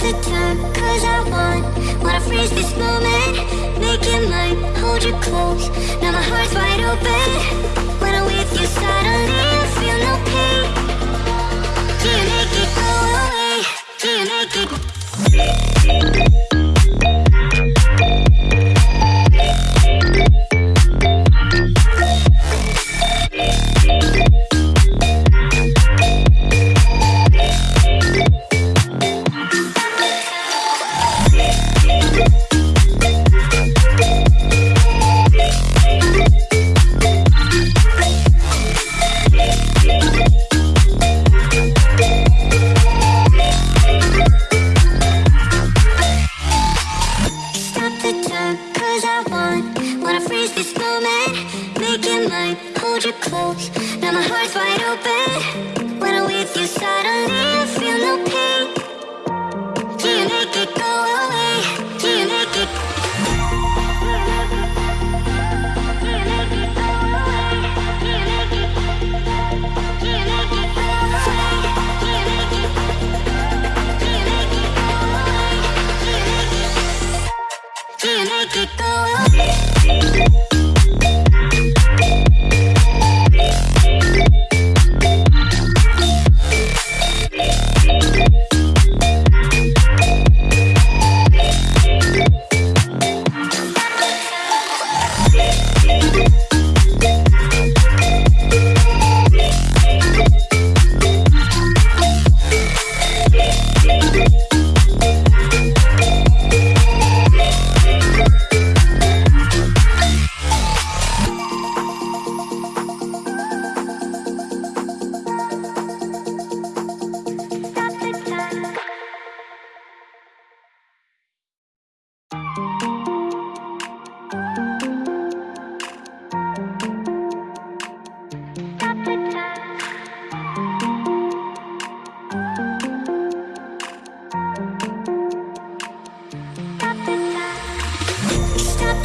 the time, cause I want Wanna freeze this moment, make it mine Hold you close, now my heart's wide open. When I'm with you suddenly, I feel no pain. Do you make it go away? Do you make it...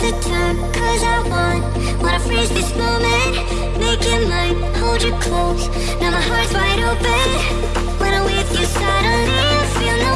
the time, cause I want Wanna freeze this moment, make it mine Hold you close, now my heart's wide open When I'm with you suddenly, I feel no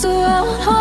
so I won't hold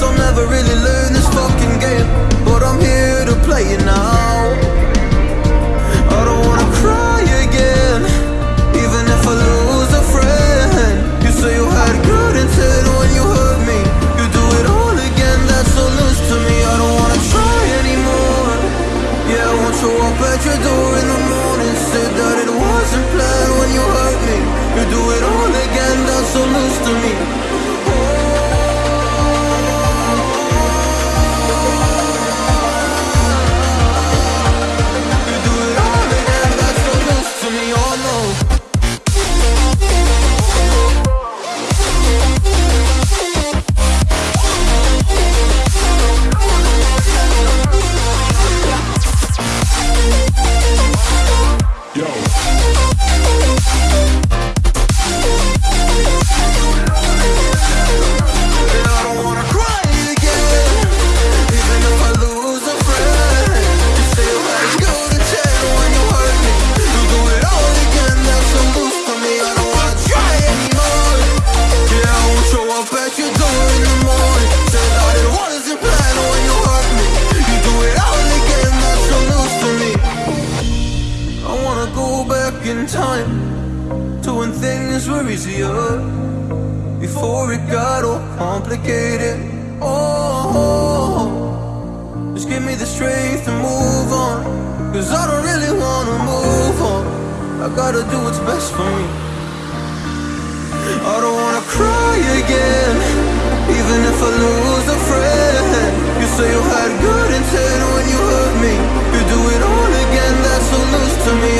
I'll never really learn things were easier Before it got all complicated. Oh, just give me the strength to move on. Cause I don't really wanna move on. I gotta do what's best for me. I don't wanna cry again. Even if I lose a friend. You say you had good intent when you hurt me. You do it all again, that's so loose to me.